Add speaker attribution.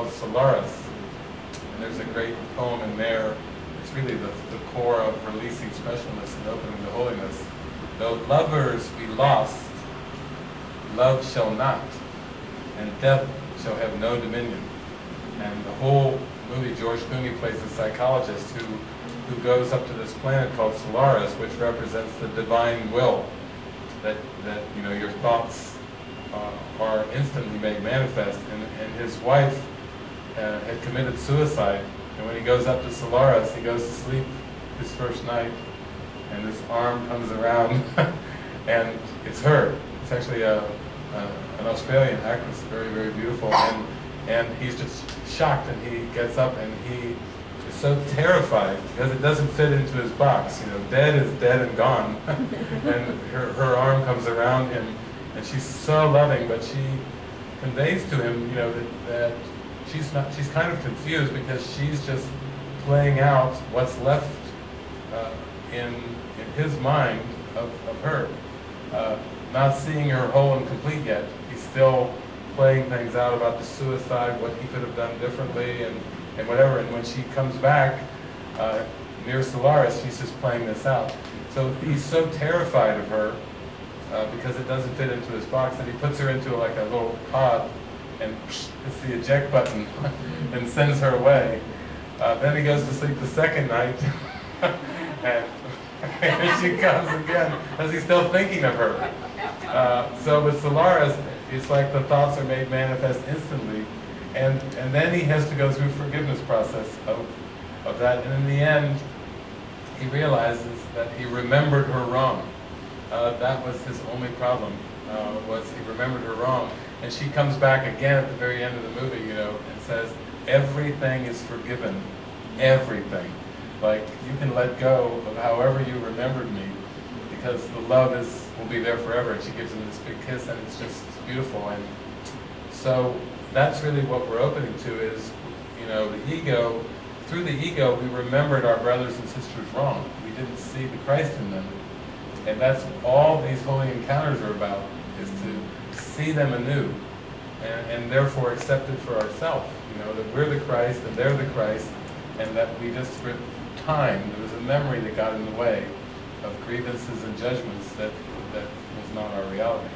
Speaker 1: called Solaris. And there's a great poem in there. It's really the, the core of releasing specialness and opening to holiness. Though lovers be lost, love shall not, and death shall have no dominion. And the whole movie, George Clooney plays a psychologist who, who goes up to this planet called Solaris, which represents the divine will, that, that you know, your thoughts uh, are instantly made manifest. And, and his wife uh, had committed suicide, and when he goes up to Solaris, he goes to sleep his first night, and his arm comes around, and it's her. It's actually a, a, an Australian actress, very, very beautiful, and, and he's just shocked, and he gets up, and he is so terrified, because it doesn't fit into his box, you know, dead is dead and gone, and her, her arm comes around him, and she's so loving, but she conveys to him, you know, that, that she's not, she's kind of confused because she's just playing out what's left uh, in, in his mind of, of her. Uh, not seeing her whole and complete yet. He's still playing things out about the suicide, what he could have done differently, and, and whatever. And when she comes back uh, near Solaris, she's just playing this out. So he's so terrified of her uh, because it doesn't fit into his box that he puts her into like a little pod and hits the eject button and sends her away. Uh, then he goes to sleep the second night and, and she comes again as he's still thinking of her. Uh, so with Solaris, it's like the thoughts are made manifest instantly and, and then he has to go through forgiveness process of, of that and in the end he realizes that he remembered her wrong. Uh, that was his only problem, uh, was he remembered her wrong. And she comes back again at the very end of the movie, you know, and says, everything is forgiven. Everything. Like, you can let go of however you remembered me, because the love is will be there forever. And she gives him this big kiss, and it's just beautiful. And so that's really what we're opening to is, you know, the ego. Through the ego, we remembered our brothers and sisters wrong. We didn't see the Christ in them. And that's all these holy encounters are about, is to see them anew, and, and therefore accept it for ourselves. You know, that we're the Christ and they're the Christ, and that we just, with time, there was a memory that got in the way of grievances and judgments that, that was not our reality.